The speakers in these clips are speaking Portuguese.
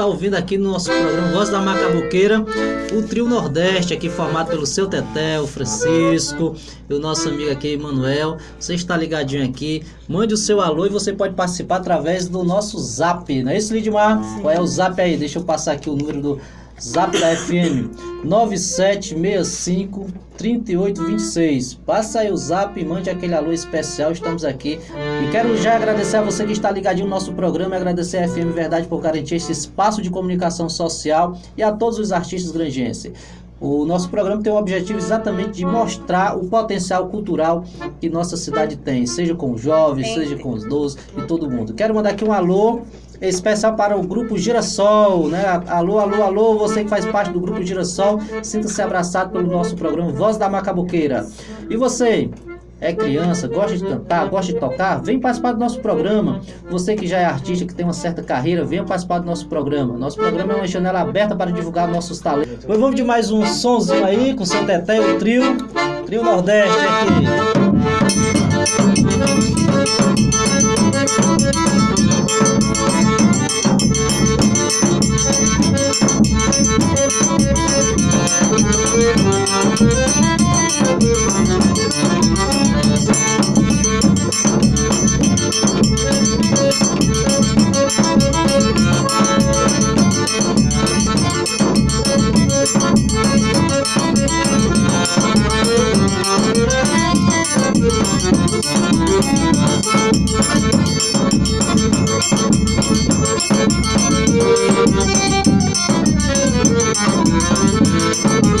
está ouvindo aqui no nosso programa Voz da Macabuqueira, o trio Nordeste, aqui formado pelo seu Teté, o Francisco e o nosso amigo aqui, Manuel. Você está ligadinho aqui, mande o seu alô e você pode participar através do nosso zap, não é isso, Lidmar? Qual é o zap aí? Deixa eu passar aqui o número do Zap da FM 9765 3826. Passa aí o zap e mande aquele alô especial. Estamos aqui. E quero já agradecer a você que está ligadinho no nosso programa. Agradecer a FM Verdade por garantir esse espaço de comunicação social e a todos os artistas grangenses. O nosso programa tem o objetivo exatamente de mostrar o potencial cultural que nossa cidade tem, seja com os jovens, seja com os idosos e todo mundo. Quero mandar aqui um alô especial para o grupo Girassol, né? Alô, alô, alô, você que faz parte do grupo Girassol, sinta-se abraçado pelo nosso programa Voz da Macabuqueira. E você? É criança, gosta de cantar, gosta de tocar, vem participar do nosso programa. Você que já é artista, que tem uma certa carreira, venha participar do nosso programa. Nosso programa é uma janela aberta para divulgar nossos talentos. Pois vamos de mais um sonzinho aí com seu Teté e o trio, trio Nordeste aqui. Thank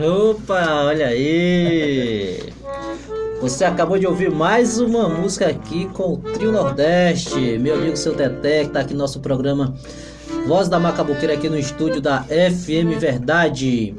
Opa, olha aí! Você acabou de ouvir mais uma música aqui com o Trio Nordeste. Meu amigo seu Teté, que tá aqui no nosso programa Voz da Macabuqueira aqui no estúdio da FM Verdade.